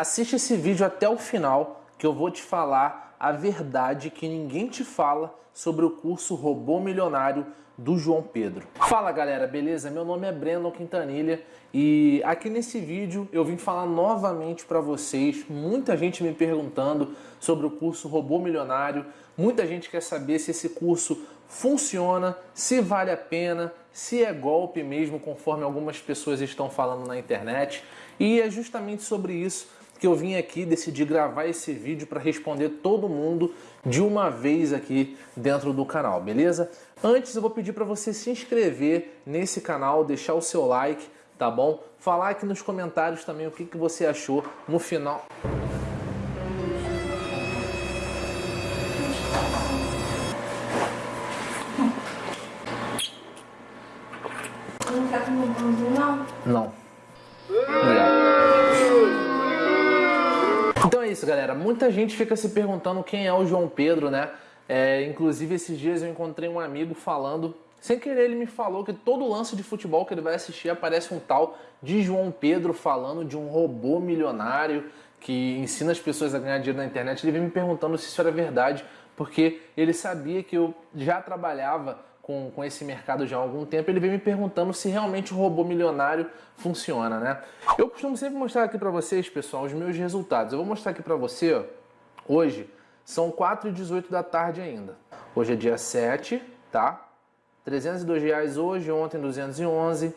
Assiste esse vídeo até o final que eu vou te falar a verdade que ninguém te fala sobre o curso Robô Milionário do João Pedro. Fala galera, beleza? Meu nome é Breno Quintanilha e aqui nesse vídeo eu vim falar novamente para vocês, muita gente me perguntando sobre o curso Robô Milionário, muita gente quer saber se esse curso funciona, se vale a pena, se é golpe mesmo, conforme algumas pessoas estão falando na internet. E é justamente sobre isso que eu vim aqui decidir gravar esse vídeo para responder todo mundo de uma vez aqui dentro do canal, beleza? Antes eu vou pedir para você se inscrever nesse canal, deixar o seu like, tá bom? Falar aqui nos comentários também o que, que você achou no final. Não bambu, não? Isso, galera. Muita gente fica se perguntando quem é o João Pedro, né? É, inclusive, esses dias eu encontrei um amigo falando, sem querer ele me falou que todo lance de futebol que ele vai assistir aparece um tal de João Pedro falando de um robô milionário que ensina as pessoas a ganhar dinheiro na internet. Ele veio me perguntando se isso era verdade, porque ele sabia que eu já trabalhava com, com esse mercado já há algum tempo, ele veio me perguntando se realmente o robô milionário funciona, né? Eu costumo sempre mostrar aqui para vocês, pessoal, os meus resultados. Eu vou mostrar aqui para você, ó, hoje, são 4 e 18 da tarde ainda. Hoje é dia 7, tá? 302 reais hoje, ontem 211,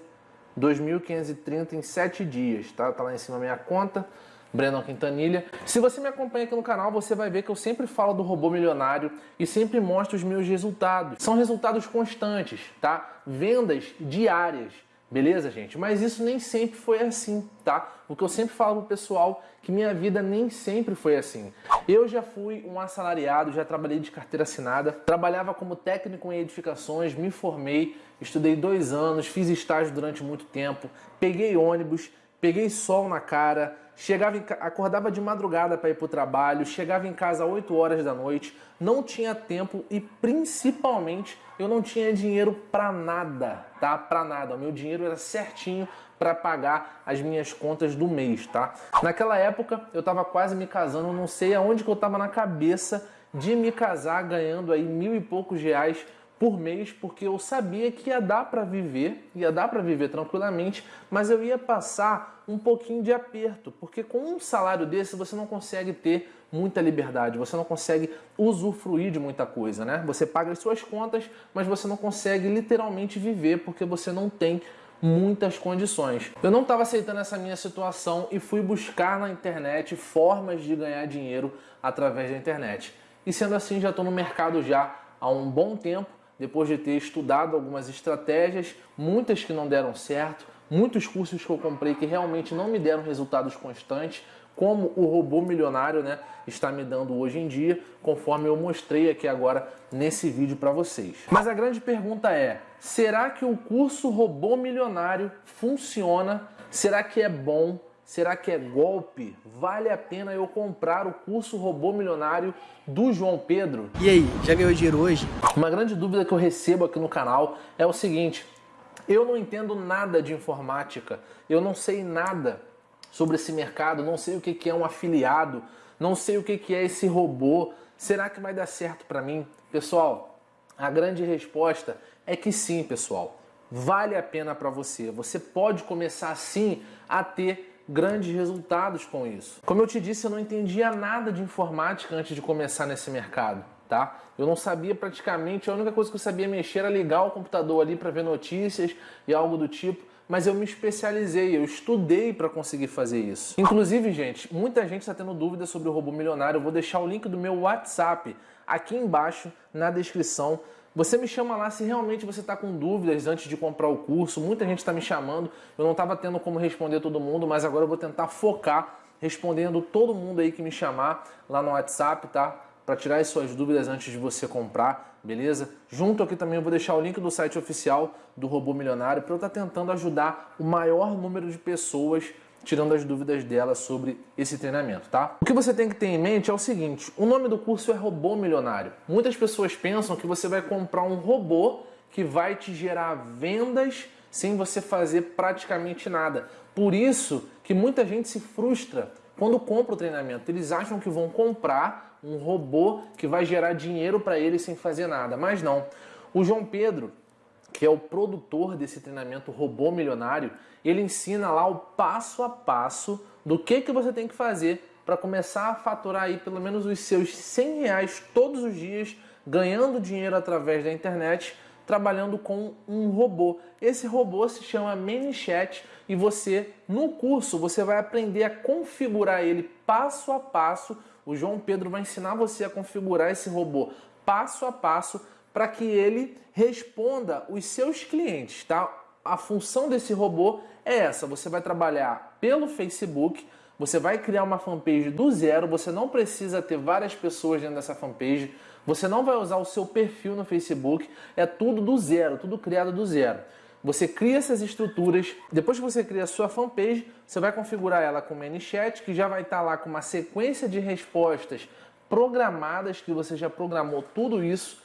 2.530 em 7 dias, tá? Tá lá em cima a minha conta. Breno Quintanilha. Se você me acompanha aqui no canal, você vai ver que eu sempre falo do robô milionário e sempre mostro os meus resultados. São resultados constantes, tá? Vendas diárias. Beleza, gente? Mas isso nem sempre foi assim, tá? O que eu sempre falo pro pessoal que minha vida nem sempre foi assim. Eu já fui um assalariado, já trabalhei de carteira assinada, trabalhava como técnico em edificações, me formei, estudei dois anos, fiz estágio durante muito tempo, peguei ônibus, peguei sol na cara, chegava em, acordava de madrugada para ir para o trabalho, chegava em casa às 8 horas da noite, não tinha tempo e principalmente eu não tinha dinheiro para nada, tá? Para nada. O meu dinheiro era certinho para pagar as minhas contas do mês, tá? Naquela época eu estava quase me casando, não sei aonde que eu estava na cabeça de me casar ganhando aí mil e poucos reais por mês, porque eu sabia que ia dar para viver, ia dar para viver tranquilamente, mas eu ia passar um pouquinho de aperto, porque com um salário desse você não consegue ter muita liberdade, você não consegue usufruir de muita coisa, né? Você paga as suas contas, mas você não consegue literalmente viver porque você não tem muitas condições. Eu não estava aceitando essa minha situação e fui buscar na internet formas de ganhar dinheiro através da internet. E sendo assim, já estou no mercado já há um bom tempo depois de ter estudado algumas estratégias, muitas que não deram certo, muitos cursos que eu comprei que realmente não me deram resultados constantes, como o robô milionário né, está me dando hoje em dia, conforme eu mostrei aqui agora nesse vídeo para vocês. Mas a grande pergunta é, será que o curso robô milionário funciona? Será que é bom? Será que é golpe? Vale a pena eu comprar o curso Robô Milionário do João Pedro? E aí, já ganhou dinheiro hoje? Uma grande dúvida que eu recebo aqui no canal é o seguinte: eu não entendo nada de informática, eu não sei nada sobre esse mercado, não sei o que é um afiliado, não sei o que é esse robô. Será que vai dar certo para mim? Pessoal, a grande resposta é que sim, pessoal. Vale a pena para você. Você pode começar sim a ter grandes resultados com isso. Como eu te disse, eu não entendia nada de informática antes de começar nesse mercado. Tá? Eu não sabia praticamente, a única coisa que eu sabia mexer era ligar o computador ali para ver notícias e algo do tipo, mas eu me especializei, eu estudei para conseguir fazer isso. Inclusive, gente, muita gente está tendo dúvidas sobre o robô milionário, eu vou deixar o link do meu WhatsApp aqui embaixo na descrição você me chama lá se realmente você está com dúvidas antes de comprar o curso. Muita gente está me chamando. Eu não estava tendo como responder todo mundo, mas agora eu vou tentar focar respondendo todo mundo aí que me chamar lá no WhatsApp, tá? Para tirar as suas dúvidas antes de você comprar, beleza? Junto aqui também eu vou deixar o link do site oficial do Robô Milionário para eu estar tá tentando ajudar o maior número de pessoas tirando as dúvidas dela sobre esse treinamento, tá? O que você tem que ter em mente é o seguinte, o nome do curso é Robô Milionário. Muitas pessoas pensam que você vai comprar um robô que vai te gerar vendas sem você fazer praticamente nada. Por isso que muita gente se frustra quando compram o treinamento, eles acham que vão comprar um robô que vai gerar dinheiro para eles sem fazer nada, mas não. O João Pedro, que é o produtor desse treinamento Robô Milionário, ele ensina lá o passo a passo do que, que você tem que fazer para começar a faturar aí pelo menos os seus 100 reais todos os dias, ganhando dinheiro através da internet, trabalhando com um robô. Esse robô se chama ManyChat e você, no curso, você vai aprender a configurar ele passo a passo. O João Pedro vai ensinar você a configurar esse robô passo a passo para que ele responda os seus clientes, tá? A função desse robô é essa, você vai trabalhar pelo Facebook, você vai criar uma fanpage do zero, você não precisa ter várias pessoas dentro dessa fanpage, você não vai usar o seu perfil no Facebook, é tudo do zero, tudo criado do zero. Você cria essas estruturas, depois que você cria a sua fanpage, você vai configurar ela com o ManyChat, que já vai estar lá com uma sequência de respostas programadas, que você já programou tudo isso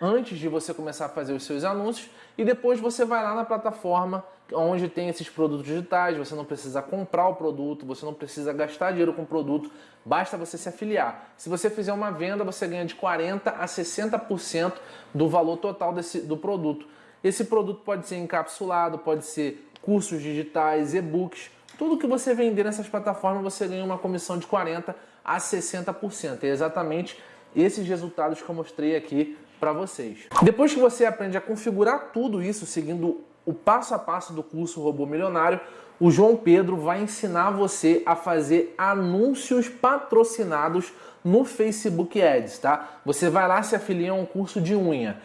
antes de você começar a fazer os seus anúncios e depois você vai lá na plataforma onde tem esses produtos digitais, você não precisa comprar o produto, você não precisa gastar dinheiro com o produto, basta você se afiliar. Se você fizer uma venda, você ganha de 40 a 60% do valor total desse, do produto. Esse produto pode ser encapsulado, pode ser cursos digitais, e-books, tudo que você vender nessas plataformas você ganha uma comissão de 40 a 60%. É exatamente esses resultados que eu mostrei aqui para vocês. Depois que você aprende a configurar tudo isso seguindo o passo a passo do curso Robô Milionário, o João Pedro vai ensinar você a fazer anúncios patrocinados no Facebook Ads, tá? Você vai lá se afiliar a um curso de unha.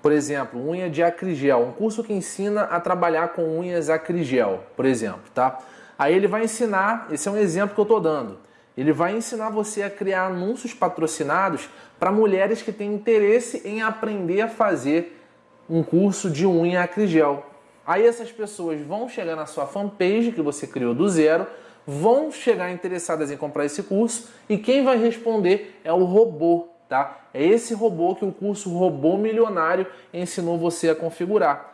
Por exemplo, unha de acrigel, um curso que ensina a trabalhar com unhas acrigel, por exemplo, tá? Aí ele vai ensinar, esse é um exemplo que eu estou dando. Ele vai ensinar você a criar anúncios patrocinados para mulheres que têm interesse em aprender a fazer um curso de unha acrigel. Aí essas pessoas vão chegar na sua fanpage que você criou do zero, vão chegar interessadas em comprar esse curso e quem vai responder é o robô, tá? É esse robô que o curso Robô Milionário ensinou você a configurar.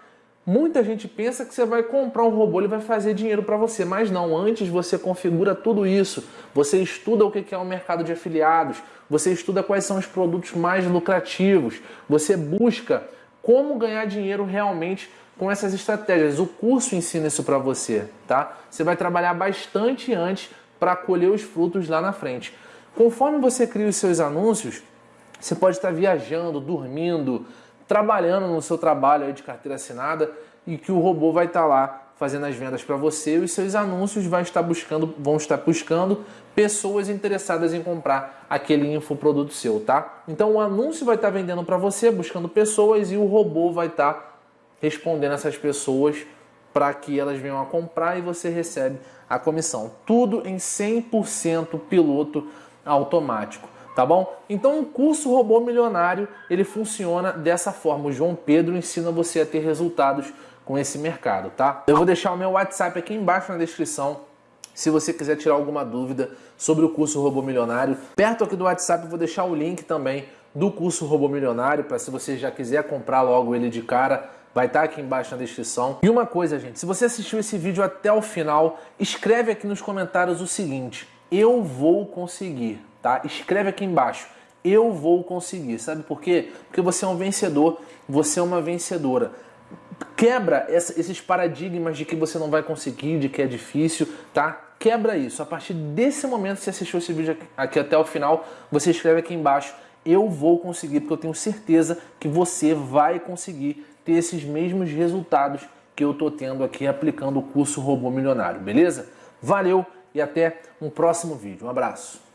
Muita gente pensa que você vai comprar um robô, ele vai fazer dinheiro para você, mas não. Antes você configura tudo isso, você estuda o que é o mercado de afiliados, você estuda quais são os produtos mais lucrativos, você busca como ganhar dinheiro realmente com essas estratégias. O curso ensina isso para você, tá? Você vai trabalhar bastante antes para colher os frutos lá na frente. Conforme você cria os seus anúncios, você pode estar viajando, dormindo, trabalhando no seu trabalho de carteira assinada e que o robô vai estar lá fazendo as vendas para você e os seus anúncios vai estar buscando, vão estar buscando pessoas interessadas em comprar aquele infoproduto seu, tá? Então o anúncio vai estar vendendo para você, buscando pessoas e o robô vai estar respondendo essas pessoas para que elas venham a comprar e você recebe a comissão. Tudo em 100% piloto automático tá bom? Então o curso Robô Milionário, ele funciona dessa forma. O João Pedro ensina você a ter resultados com esse mercado, tá? Eu vou deixar o meu WhatsApp aqui embaixo na descrição, se você quiser tirar alguma dúvida sobre o curso Robô Milionário. Perto aqui do WhatsApp eu vou deixar o link também do curso Robô Milionário, para se você já quiser comprar logo ele de cara, vai estar tá aqui embaixo na descrição. E uma coisa, gente, se você assistiu esse vídeo até o final, escreve aqui nos comentários o seguinte, eu vou conseguir tá? Escreve aqui embaixo. Eu vou conseguir. Sabe por quê? Porque você é um vencedor, você é uma vencedora. Quebra esses paradigmas de que você não vai conseguir, de que é difícil, tá? Quebra isso. A partir desse momento, se assistiu esse vídeo aqui até o final, você escreve aqui embaixo eu vou conseguir, porque eu tenho certeza que você vai conseguir ter esses mesmos resultados que eu estou tendo aqui aplicando o curso Robô Milionário, beleza? Valeu e até um próximo vídeo. Um abraço.